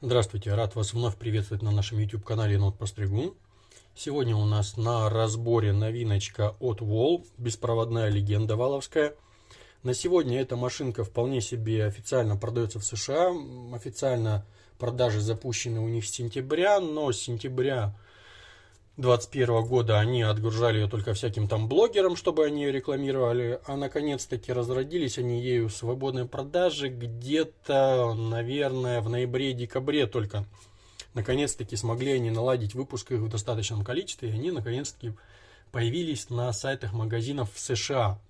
Здравствуйте, рад вас вновь приветствовать на нашем YouTube канале Нот Постригун. Сегодня у нас на разборе новиночка от Wall, беспроводная легенда валовская. На сегодня эта машинка вполне себе официально продается в США. Официально продажи запущены у них с сентября, но с сентября 2021 года они отгружали ее только всяким там блогерам, чтобы они ее рекламировали, а наконец-таки разродились они ею в свободной продаже где-то, наверное, в ноябре-декабре только. Наконец-таки смогли они наладить выпуск их в достаточном количестве, и они наконец-таки появились на сайтах магазинов в США.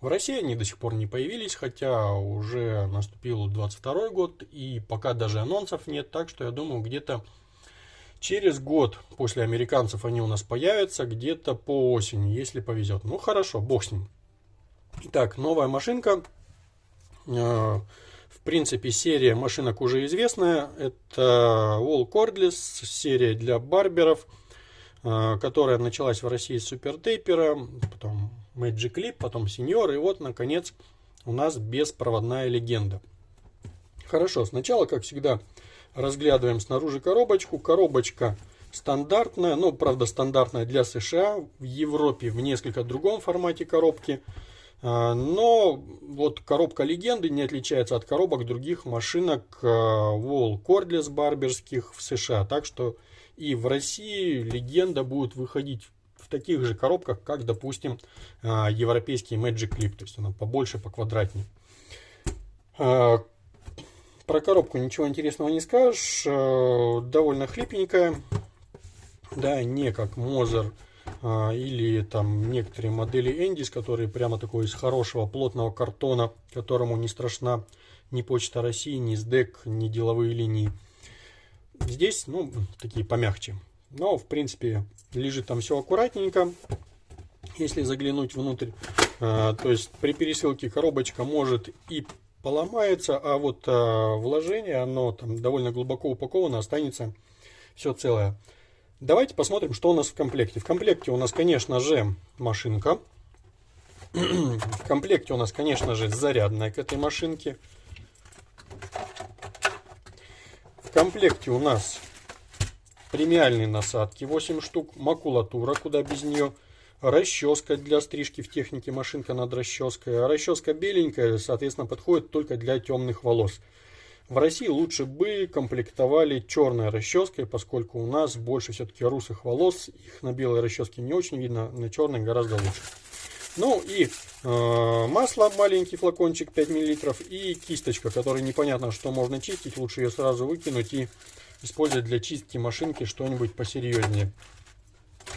В России они до сих пор не появились, хотя уже наступил 22 год, и пока даже анонсов нет, так что я думаю, где-то Через год после американцев они у нас появятся где-то по осени, если повезет. Ну хорошо, бог с ним. Итак, новая машинка. Э, в принципе, серия машинок уже известная. Это Wall Cordless, серия для барберов, э, которая началась в России с Taper, потом Magic Clip, потом Senior, и вот, наконец, у нас беспроводная легенда. Хорошо, сначала, как всегда, Разглядываем снаружи коробочку. Коробочка стандартная, ну, правда, стандартная для США. В Европе в несколько другом формате коробки. А, но вот коробка легенды не отличается от коробок других машинок а, Wall Cordless барберских в США. Так что и в России легенда будет выходить в таких же коробках, как, допустим, а, европейский Magic Clip. То есть она побольше, поквадратнее. Про коробку ничего интересного не скажешь. Э, довольно хлипенькая. Да, не как Мозер или там некоторые модели Эндис, которые прямо такой из хорошего плотного картона, которому не страшна ни Почта России, ни СДЭК, ни деловые линии. Здесь, ну, такие помягче. Но, в принципе, лежит там все аккуратненько. Если заглянуть внутрь, э, то есть при пересылке коробочка может и поломается, а вот а, вложение, оно там довольно глубоко упаковано, останется все целое. Давайте посмотрим, что у нас в комплекте. В комплекте у нас, конечно же, машинка. В комплекте у нас, конечно же, зарядная к этой машинке. В комплекте у нас премиальные насадки 8 штук, макулатура, куда без нее расческа для стрижки в технике машинка над расческой. А расческа беленькая, соответственно, подходит только для темных волос. В России лучше бы комплектовали черной расческой, поскольку у нас больше все-таки русых волос. Их на белой расческе не очень видно, на черной гораздо лучше. Ну и э, масло, маленький флакончик 5 мл и кисточка, которой непонятно, что можно чистить. Лучше ее сразу выкинуть и использовать для чистки машинки что-нибудь посерьезнее.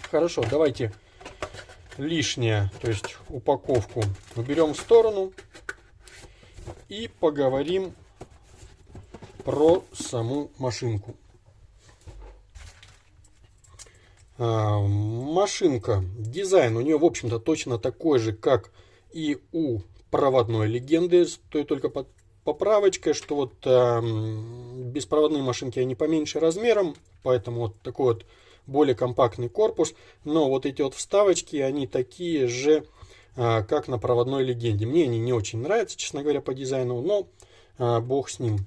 Хорошо, давайте лишнее, то есть упаковку, уберем в сторону и поговорим про саму машинку. А, машинка, дизайн у нее, в общем-то, точно такой же, как и у проводной легенды, с той только под поправочкой, что вот э, беспроводные машинки, они поменьше размером, поэтому вот такой вот более компактный корпус, но вот эти вот вставочки, они такие же, а, как на проводной легенде. Мне они не очень нравятся, честно говоря, по дизайну, но а, бог с ним.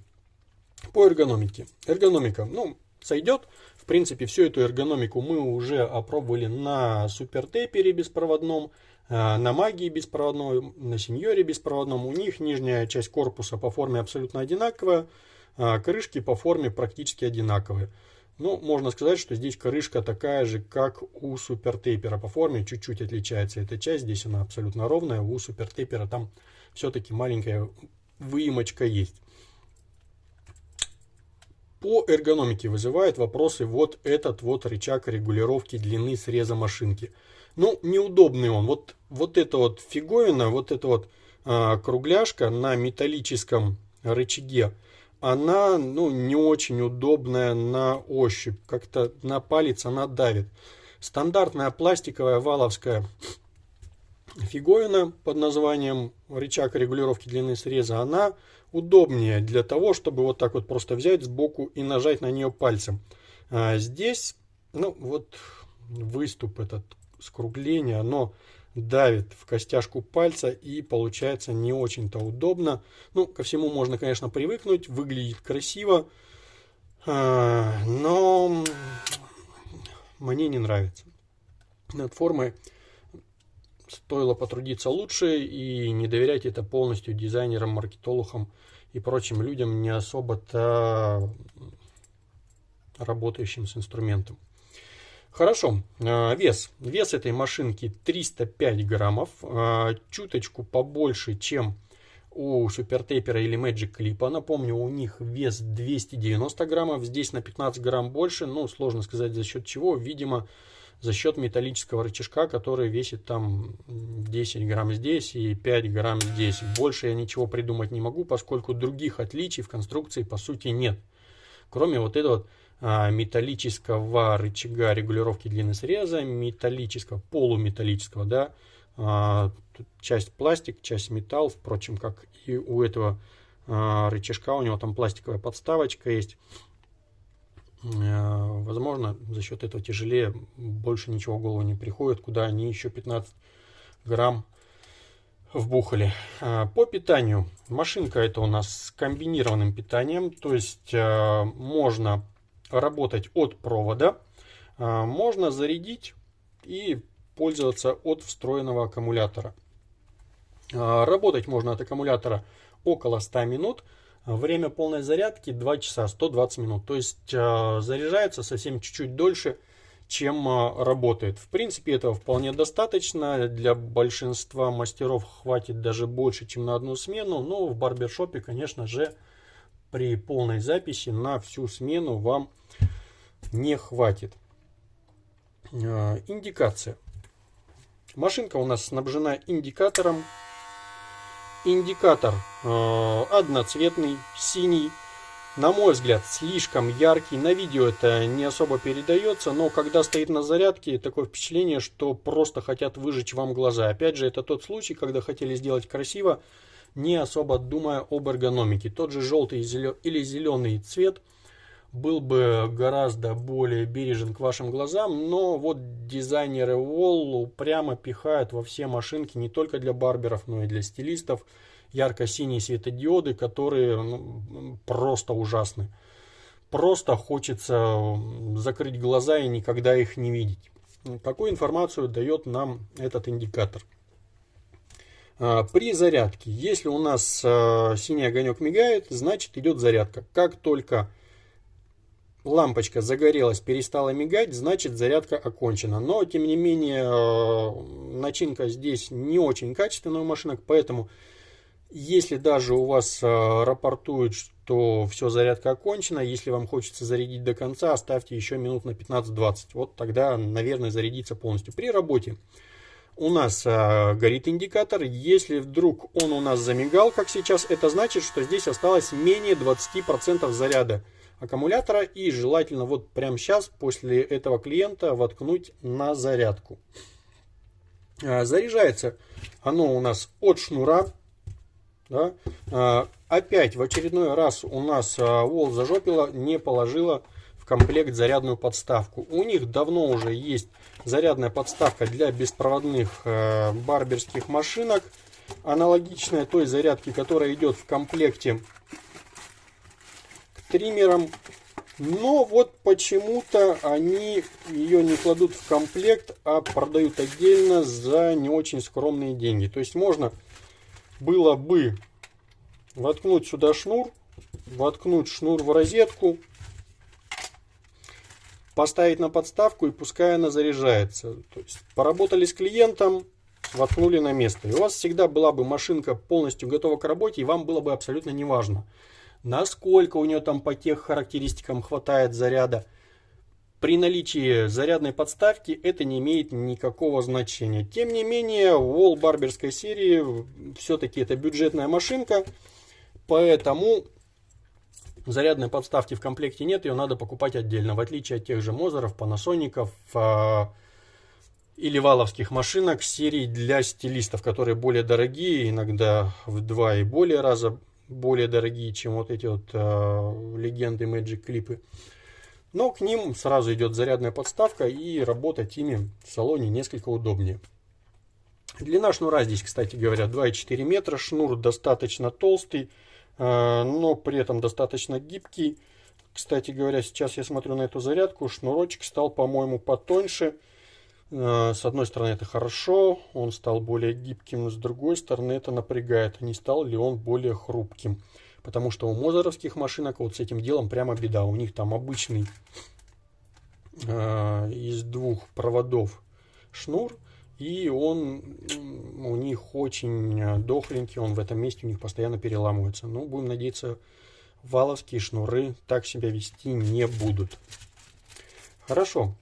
По эргономике. Эргономика, ну, сойдет. В принципе, всю эту эргономику мы уже опробовали на супертейпере беспроводном, а, на магии беспроводной, на сеньоре беспроводном. У них нижняя часть корпуса по форме абсолютно одинаковая, крышки по форме практически одинаковые. Ну, можно сказать, что здесь крышка такая же, как у супертейпера по форме, чуть-чуть отличается эта часть, здесь она абсолютно ровная, у супертейпера там все-таки маленькая выемочка есть. По эргономике вызывает вопросы вот этот вот рычаг регулировки длины среза машинки. Ну, неудобный он. Вот, вот эта вот фиговина, вот эта вот а, кругляшка на металлическом рычаге, она ну, не очень удобная на ощупь. Как-то на палец она давит. Стандартная пластиковая валовская фиговина под названием рычаг регулировки длины среза, она удобнее для того, чтобы вот так вот просто взять сбоку и нажать на нее пальцем. А здесь, ну вот выступ этот скругление, оно давит в костяшку пальца и получается не очень-то удобно. Ну, ко всему можно, конечно, привыкнуть, выглядит красиво. но мне не нравится. Над формой стоило потрудиться лучше и не доверять это полностью дизайнерам, маркетологам и прочим людям, не особо-то работающим с инструментом. Хорошо, а, вес. Вес этой машинки 305 граммов, а, чуточку побольше, чем у супертейпера или Magic Clip. Напомню, у них вес 290 граммов, здесь на 15 грамм больше, ну, сложно сказать за счет чего, видимо, за счет металлического рычажка, который весит там 10 грамм здесь и 5 грамм здесь. Больше я ничего придумать не могу, поскольку других отличий в конструкции по сути нет. Кроме вот этого металлического рычага регулировки длины среза, металлического, полуметаллического, да, а, часть пластик, часть металл, впрочем, как и у этого а, рычажка, у него там пластиковая подставочка есть. Возможно, за счет этого тяжелее, больше ничего в голову не приходит, куда они еще 15 грамм вбухали. По питанию. Машинка это у нас с комбинированным питанием, то есть можно работать от провода, а, можно зарядить и пользоваться от встроенного аккумулятора. А, работать можно от аккумулятора около 100 минут. Время полной зарядки 2 часа 120 минут. То есть а, заряжается совсем чуть-чуть дольше, чем работает. В принципе, этого вполне достаточно. Для большинства мастеров хватит даже больше, чем на одну смену. Но в барбершопе, конечно же, при полной записи на всю смену вам не хватит. А, индикация. Машинка у нас снабжена индикатором. Индикатор э, одноцветный, синий. На мой взгляд, слишком яркий. На видео это не особо передается, но когда стоит на зарядке, такое впечатление, что просто хотят выжечь вам глаза. Опять же, это тот случай, когда хотели сделать красиво, не особо думая об эргономике. Тот же желтый или зеленый цвет был бы гораздо более бережен к вашим глазам, но вот дизайнеры Wall прямо пихают во все машинки не только для барберов, но и для стилистов ярко-синие светодиоды, которые ну, просто ужасны. Просто хочется закрыть глаза и никогда их не видеть. Какую информацию дает нам этот индикатор? А, при зарядке, если у нас а, синий огонек мигает, значит идет зарядка. Как только лампочка загорелась, перестала мигать, значит зарядка окончена. Но, тем не менее, а, начинка здесь не очень качественная у машинок, поэтому, если даже у вас рапортуют, что все, зарядка окончена, если вам хочется зарядить до конца, оставьте еще минут на 15-20. Вот тогда, наверное, зарядится полностью. При работе у нас а, горит индикатор. Если вдруг он у нас замигал, как сейчас, это значит, что здесь осталось менее 20% заряда аккумулятора. И желательно вот прямо сейчас, после этого клиента, воткнуть на зарядку. А, заряжается оно у нас от шнура. Да? А, опять в очередной раз у нас а, Вол зажопила, не положила комплект зарядную подставку. У них давно уже есть зарядная подставка для беспроводных э, барберских машинок. Аналогичная той зарядке, которая идет в комплекте к триммерам. Но вот почему-то они ее не кладут в комплект, а продают отдельно за не очень скромные деньги. То есть можно было бы воткнуть сюда шнур, воткнуть шнур в розетку, поставить на подставку и пускай она заряжается. То есть поработали с клиентом, воткнули на место. И у вас всегда была бы машинка полностью готова к работе, и вам было бы абсолютно не важно, насколько у нее там по тех характеристикам хватает заряда. При наличии зарядной подставки это не имеет никакого значения. Тем не менее, Wall барберской серии все-таки это бюджетная машинка, поэтому Зарядной подставки в комплекте нет, ее надо покупать отдельно. В отличие от тех же Мозеров, Панасоников э, или валовских машинок серии для стилистов, которые более дорогие, иногда в два и более раза более дорогие, чем вот эти вот э, легенды Magic клипы. Но к ним сразу идет зарядная подставка и работать ими в салоне несколько удобнее. Длина шнура здесь, кстати говоря, 2,4 метра. Шнур достаточно толстый. Э, но при этом достаточно гибкий. Кстати говоря, сейчас я смотрю на эту зарядку, шнурочек стал, по-моему, потоньше. Э, с одной стороны это хорошо, он стал более гибким, с другой стороны это напрягает, не стал ли он более хрупким. Потому что у мозеровских машинок вот с этим делом прямо беда. У них там обычный э, из двух проводов шнур, и он у них очень дохленький, он в этом месте у них постоянно переламывается. Ну, будем надеяться, валовские шнуры так себя вести не будут. Хорошо.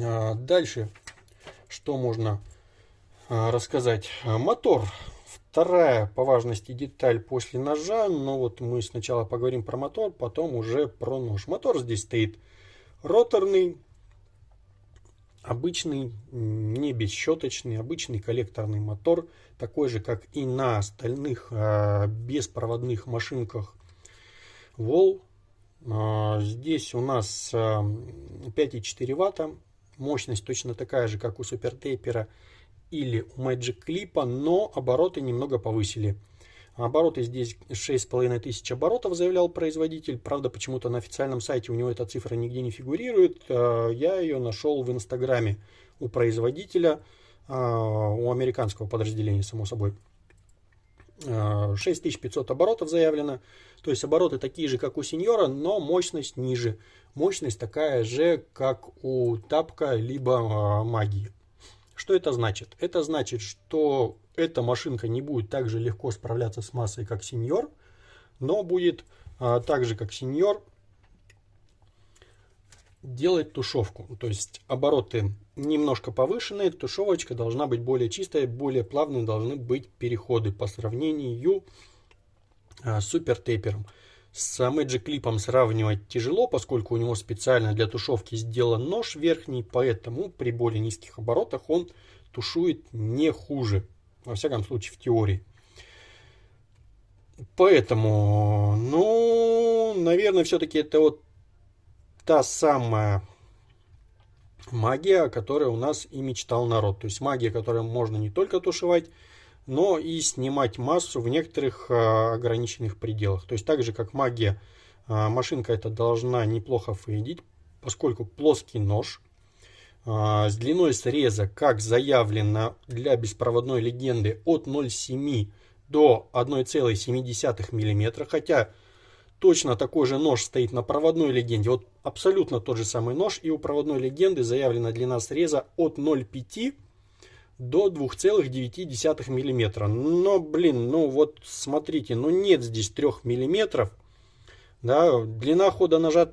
А, дальше, что можно а, рассказать? Мотор. Вторая по важности деталь после ножа. Но вот мы сначала поговорим про мотор, потом уже про нож. Мотор здесь стоит роторный, обычный, не бесщеточный, обычный коллекторный мотор. Такой же, как и на остальных а, беспроводных машинках Wall. Здесь у нас 5,4 ватта Мощность точно такая же, как у супертейпера или у Magic Clip, но обороты немного повысили. Обороты здесь 6500 оборотов, заявлял производитель. Правда, почему-то на официальном сайте у него эта цифра нигде не фигурирует. А, я ее нашел в инстаграме у производителя, а, у американского подразделения, само собой. 6500 а, оборотов заявлено. То есть обороты такие же, как у сеньора, но мощность ниже. Мощность такая же, как у тапка, либо э, магии. Что это значит? Это значит, что эта машинка не будет так же легко справляться с массой, как сеньор, но будет э, так же, как сеньор, делать тушевку. То есть обороты немножко повышенные, тушевочка должна быть более чистая, более плавные должны быть переходы по сравнению а, с супер тейпером. С Magic Clip сравнивать тяжело, поскольку у него специально для тушевки сделан нож верхний, поэтому при более низких оборотах он тушует не хуже, во всяком случае в теории. Поэтому, ну, наверное, все-таки это вот та самая магия, о которой у нас и мечтал народ. То есть магия, которой можно не только тушевать, но и снимать массу в некоторых а, ограниченных пределах. То есть так же, как магия, а, машинка эта должна неплохо фейдить, поскольку плоский нож с длиной среза, как заявлено для беспроводной легенды, от 0,7 до 1,7 мм, хотя точно такой же нож стоит на проводной легенде. Вот абсолютно тот же самый нож. И у проводной легенды заявлена длина среза от 0,5 до 2,9 мм. Но, блин, ну вот смотрите, ну нет здесь 3 мм. Да, длина хода ножа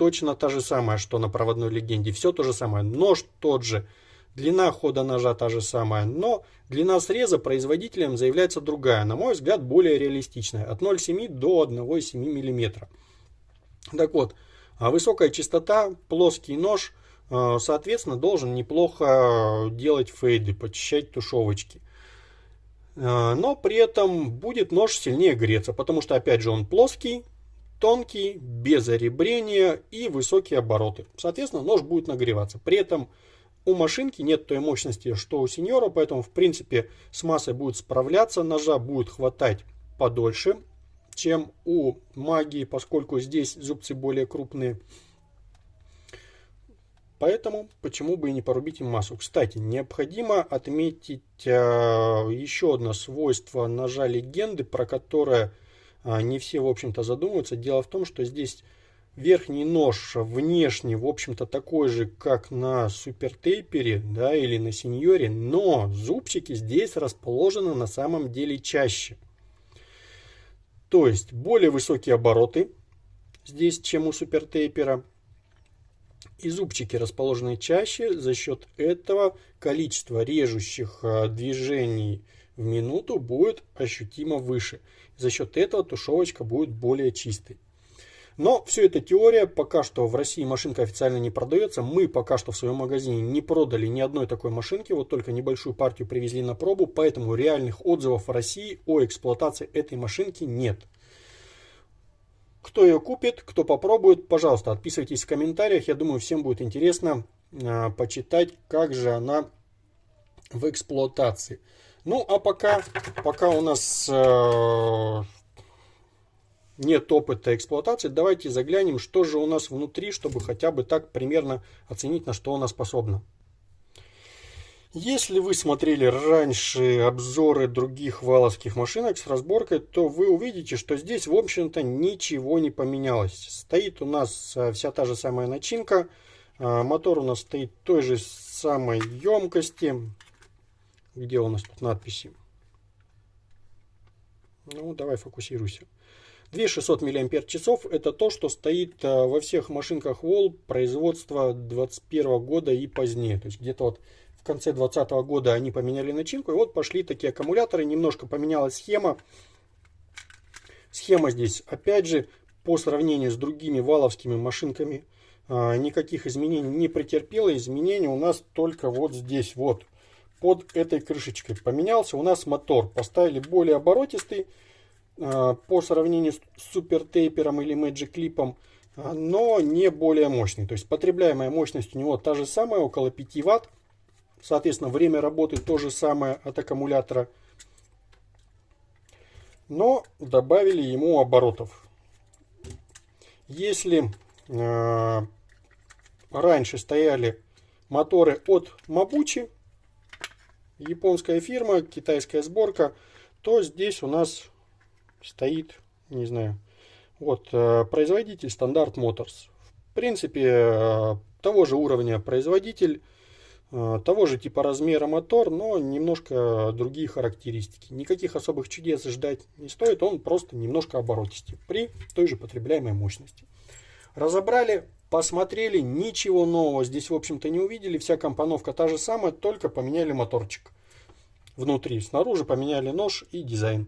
точно та же самая, что на проводной легенде. Все то же самое. Нож тот же. Длина хода ножа та же самая, но длина среза производителем заявляется другая, на мой взгляд, более реалистичная, от 0,7 до 1,7 мм. Так вот, а высокая частота, плоский нож, э, соответственно, должен неплохо делать фейды, почищать тушевочки. Э, но при этом будет нож сильнее греться, потому что, опять же, он плоский, тонкий, без оребрения и высокие обороты. Соответственно, нож будет нагреваться. При этом у машинки нет той мощности, что у сеньора, поэтому, в принципе, с массой будет справляться, ножа будет хватать подольше, чем у магии, поскольку здесь зубцы более крупные. Поэтому, почему бы и не порубить им массу. Кстати, необходимо отметить э, еще одно свойство ножа легенды, про которое не все, в общем-то, задумываются. Дело в том, что здесь Верхний нож внешне, в общем-то, такой же, как на супертейпере, да, или на сеньоре, но зубчики здесь расположены на самом деле чаще. То есть более высокие обороты здесь, чем у супертейпера. И зубчики расположены чаще, за счет этого количество режущих а, движений в минуту будет ощутимо выше. За счет этого тушевочка будет более чистой. Но все это теория, пока что в России машинка официально не продается. Мы пока что в своем магазине не продали ни одной такой машинки, вот только небольшую партию привезли на пробу, поэтому реальных отзывов в России о эксплуатации этой машинки нет. Кто ее купит, кто попробует, пожалуйста, отписывайтесь в комментариях. Я думаю, всем будет интересно э, почитать, как же она в эксплуатации. Ну, а пока, пока у нас э, нет опыта эксплуатации, давайте заглянем, что же у нас внутри, чтобы хотя бы так примерно оценить, на что она способна. Если вы смотрели раньше обзоры других валовских машинок с разборкой, то вы увидите, что здесь, в общем-то, ничего не поменялось. Стоит у нас а, вся та же самая начинка. А, мотор у нас стоит той же самой емкости. Где у нас тут надписи? Ну, давай фокусируйся. 2600 мАч это то, что стоит а, во всех машинках Wall производства 2021 года и позднее. То есть где-то вот в конце 2020 года они поменяли начинку. И вот пошли такие аккумуляторы. Немножко поменялась схема. Схема здесь, опять же, по сравнению с другими валовскими машинками, а, никаких изменений не претерпела. Изменения у нас только вот здесь, вот, под этой крышечкой. Поменялся у нас мотор. Поставили более оборотистый а, по сравнению с супертейпером или Magic Clip, а, но не более мощный. То есть потребляемая мощность у него та же самая, около 5 Вт. Соответственно, время работы то же самое от аккумулятора. Но добавили ему оборотов. Если э, раньше стояли моторы от Mabuchi, японская фирма, китайская сборка, то здесь у нас стоит, не знаю, вот, э, производитель Стандарт Motors. В принципе, э, того же уровня производитель, Э, того же типа размера мотор, но немножко другие характеристики. Никаких особых чудес ждать не стоит, он просто немножко оборотистый при той же потребляемой мощности. Разобрали, посмотрели, ничего нового здесь в общем-то не увидели, вся компоновка та же самая, только поменяли моторчик внутри, снаружи поменяли нож и дизайн.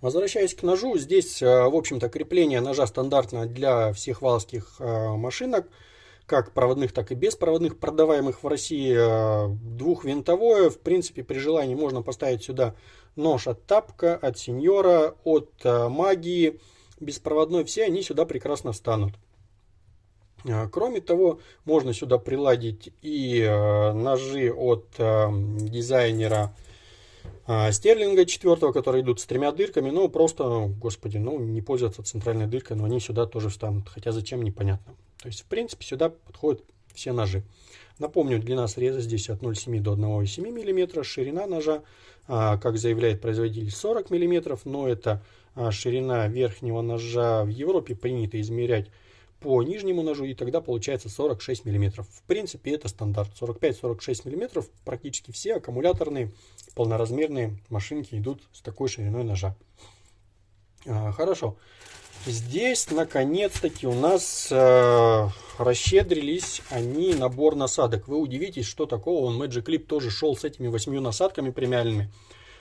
Возвращаясь к ножу, здесь э, в общем-то крепление ножа стандартно для всех валских э, машинок – как проводных, так и беспроводных, продаваемых в России э, двухвинтовое. В принципе, при желании можно поставить сюда нож от Тапка, от Сеньора, от Магии, беспроводной. Все они сюда прекрасно встанут. Э, кроме того, можно сюда приладить и ножи от дизайнера Стерлинга четвертого, которые идут с тремя дырками, ну просто, господи, ну не пользоваться центральной дыркой, но они сюда тоже встанут, хотя зачем, непонятно. То есть, в принципе, сюда подходят все ножи. Напомню, длина среза здесь от 0,7 до 1,7 мм, ширина ножа, а, как заявляет производитель, 40 мм, но это а, ширина верхнего ножа в Европе принято измерять по нижнему ножу, и тогда получается 46 мм. В принципе, это стандарт. 45-46 мм практически все аккумуляторные полноразмерные машинки идут с такой шириной ножа. А, хорошо. Здесь, наконец-таки, у нас э, расщедрились они набор насадок. Вы удивитесь, что такого. Он Magic Clip тоже шел с этими восьмью насадками премиальными.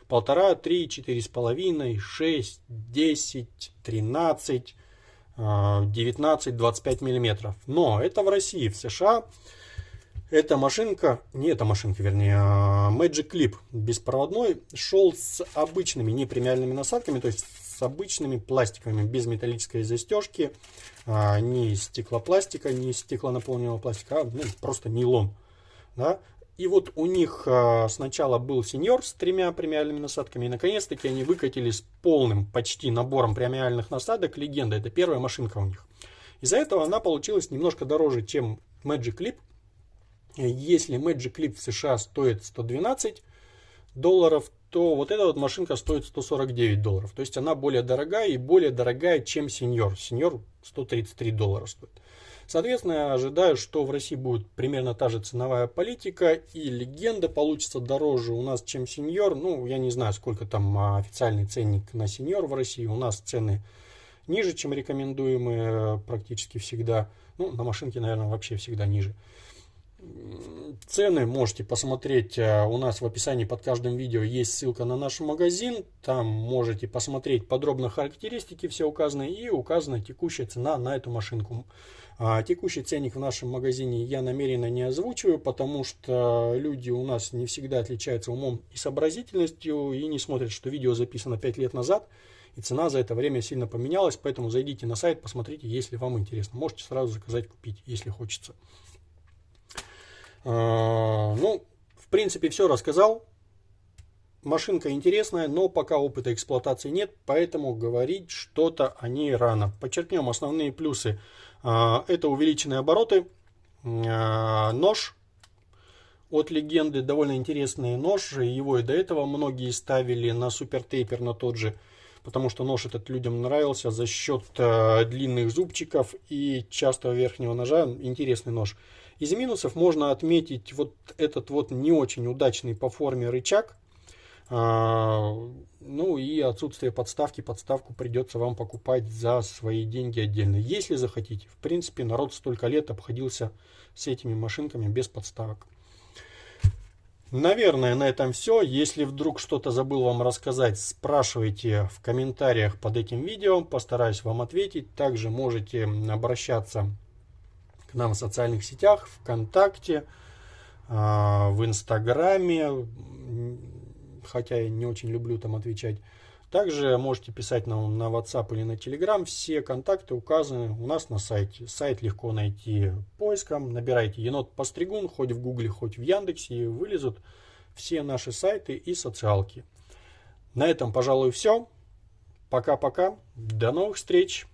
Полтора, три, четыре с половиной, шесть, десять, тринадцать, э, девятнадцать, двадцать пять миллиметров. Но это в России, в США. Эта машинка, не эта машинка, вернее, а Magic Clip беспроводной шел с обычными не премиальными насадками, то есть с обычными пластиками, без металлической застежки, а, не из стеклопластика, не из стеклонаполненного пластика, а ну, просто нейлон. Да? И вот у них а, сначала был сеньор с тремя премиальными насадками, и наконец-таки они выкатили с полным почти набором премиальных насадок легенда. Это первая машинка у них. Из-за этого она получилась немножко дороже, чем Magic Clip. Если Magic Clip в США стоит 112 долларов, то вот эта вот машинка стоит 149 долларов. То есть она более дорогая и более дорогая, чем сеньор. Сеньор 133 доллара стоит. Соответственно, я ожидаю, что в России будет примерно та же ценовая политика, и легенда получится дороже у нас, чем сеньор. Ну, я не знаю, сколько там а, официальный ценник на сеньор в России. У нас цены ниже, чем рекомендуемые практически всегда. Ну, на машинке, наверное, вообще всегда ниже. Цены можете посмотреть э, у нас в описании под каждым видео есть ссылка на наш магазин. Там можете посмотреть подробно характеристики все указаны и указана текущая цена на эту машинку. А, текущий ценник в нашем магазине я намеренно не озвучиваю, потому что люди у нас не всегда отличаются умом и сообразительностью и не смотрят, что видео записано 5 лет назад и цена за это время сильно поменялась, поэтому зайдите на сайт, посмотрите, если вам интересно. Можете сразу заказать, купить, если хочется. А, ну, в принципе, все рассказал. машинка интересная, но пока опыта эксплуатации нет, поэтому говорить что-то о ней рано. Подчеркнем основные плюсы. А, это увеличенные обороты, а, нож от легенды, довольно интересный нож, его и до этого многие ставили на супер тейпер, на тот же, потому что нож этот людям нравился за счет длинных зубчиков и частого верхнего ножа, интересный нож. Из минусов можно отметить вот этот вот не очень удачный по форме рычаг, а, ну и отсутствие подставки. Подставку придется вам покупать за свои деньги отдельно. Если захотите. В принципе, народ столько лет обходился с этими машинками без подставок. Наверное, на этом все. Если вдруг что-то забыл вам рассказать, спрашивайте в комментариях под этим видео. Постараюсь вам ответить. Также можете обращаться нам в социальных сетях, ВКонтакте, а, в Инстаграме хотя я не очень люблю там отвечать. Также можете писать нам на WhatsApp или на Telegram. Все контакты указаны у нас на сайте. Сайт легко найти поиском. Набирайте енот постригун, хоть в Гугле, хоть в Яндексе, и вылезут все наши сайты и социалки. На этом, пожалуй, все. Пока-пока. До новых встреч.